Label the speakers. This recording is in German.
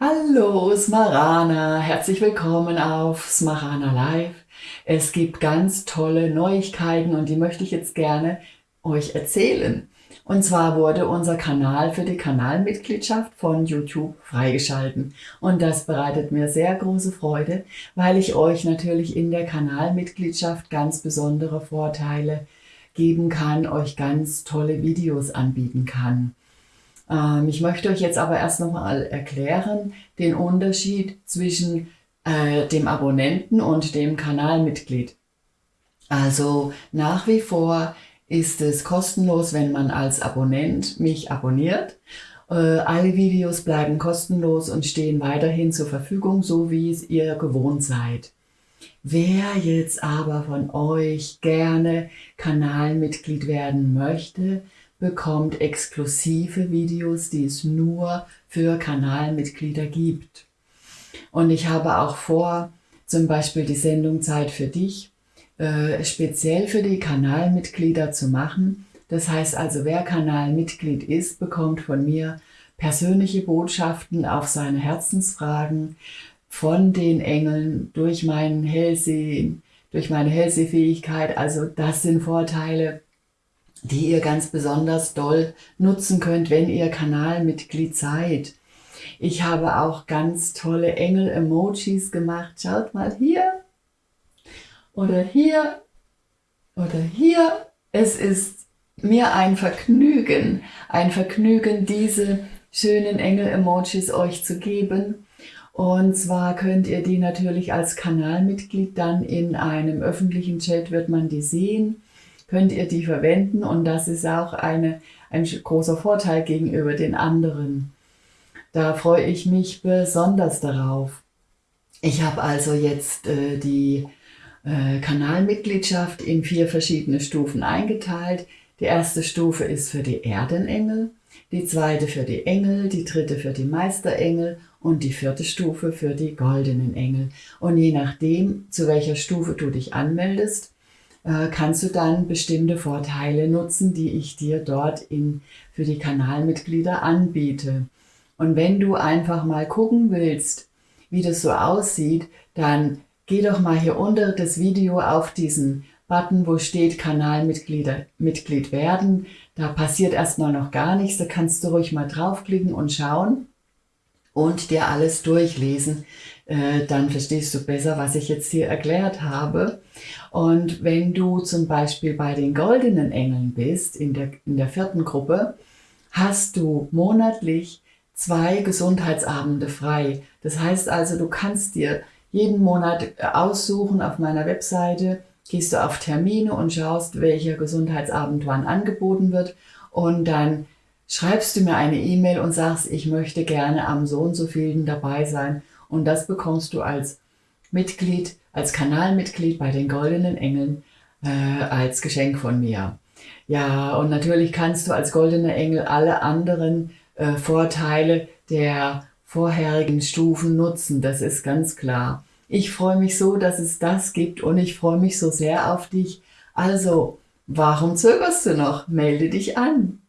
Speaker 1: Hallo Smarana, herzlich willkommen auf Smarana Live. Es gibt ganz tolle Neuigkeiten und die möchte ich jetzt gerne euch erzählen. Und zwar wurde unser Kanal für die Kanalmitgliedschaft von YouTube freigeschalten. Und das bereitet mir sehr große Freude, weil ich euch natürlich in der Kanalmitgliedschaft ganz besondere Vorteile geben kann, euch ganz tolle Videos anbieten kann. Ähm, ich möchte euch jetzt aber erst nochmal erklären, den Unterschied zwischen äh, dem Abonnenten und dem Kanalmitglied. Also nach wie vor ist es kostenlos, wenn man als Abonnent mich abonniert. Äh, alle Videos bleiben kostenlos und stehen weiterhin zur Verfügung, so wie es ihr gewohnt seid. Wer jetzt aber von euch gerne Kanalmitglied werden möchte, bekommt exklusive Videos, die es nur für Kanalmitglieder gibt. Und ich habe auch vor, zum Beispiel die Sendung Zeit für dich, äh, speziell für die Kanalmitglieder zu machen. Das heißt also, wer Kanalmitglied ist, bekommt von mir persönliche Botschaften auf seine Herzensfragen von den Engeln durch meinen Hellsehen, durch meine Hellsehfähigkeit. Also das sind Vorteile, die ihr ganz besonders doll nutzen könnt, wenn ihr Kanalmitglied seid. Ich habe auch ganz tolle Engel-Emojis gemacht. Schaut mal hier oder hier oder hier. Es ist mir ein Vergnügen, ein Vergnügen, diese schönen Engel-Emojis euch zu geben. Und zwar könnt ihr die natürlich als Kanalmitglied dann in einem öffentlichen Chat wird man die sehen könnt ihr die verwenden und das ist auch eine, ein großer Vorteil gegenüber den anderen. Da freue ich mich besonders darauf. Ich habe also jetzt äh, die äh, Kanalmitgliedschaft in vier verschiedene Stufen eingeteilt. Die erste Stufe ist für die Erdenengel, die zweite für die Engel, die dritte für die Meisterengel und die vierte Stufe für die goldenen Engel. Und je nachdem, zu welcher Stufe du dich anmeldest, kannst du dann bestimmte Vorteile nutzen, die ich dir dort in, für die Kanalmitglieder anbiete. Und wenn du einfach mal gucken willst, wie das so aussieht, dann geh doch mal hier unter das Video auf diesen Button, wo steht Kanalmitglieder Mitglied werden. Da passiert erstmal noch gar nichts, da kannst du ruhig mal draufklicken und schauen und dir alles durchlesen. Äh, dann verstehst du besser, was ich jetzt hier erklärt habe. Und wenn du zum Beispiel bei den goldenen Engeln bist, in der, in der vierten Gruppe, hast du monatlich zwei Gesundheitsabende frei. Das heißt also, du kannst dir jeden Monat aussuchen auf meiner Webseite, gehst du auf Termine und schaust, welcher Gesundheitsabend wann angeboten wird und dann schreibst du mir eine E-Mail und sagst, ich möchte gerne am so und so vielen dabei sein. Und das bekommst du als Mitglied, als Kanalmitglied bei den Goldenen Engeln äh, als Geschenk von mir. Ja, und natürlich kannst du als Goldener Engel alle anderen äh, Vorteile der vorherigen Stufen nutzen, das ist ganz klar. Ich freue mich so, dass es das gibt und ich freue mich so sehr auf dich. Also, warum zögerst du noch? Melde dich an!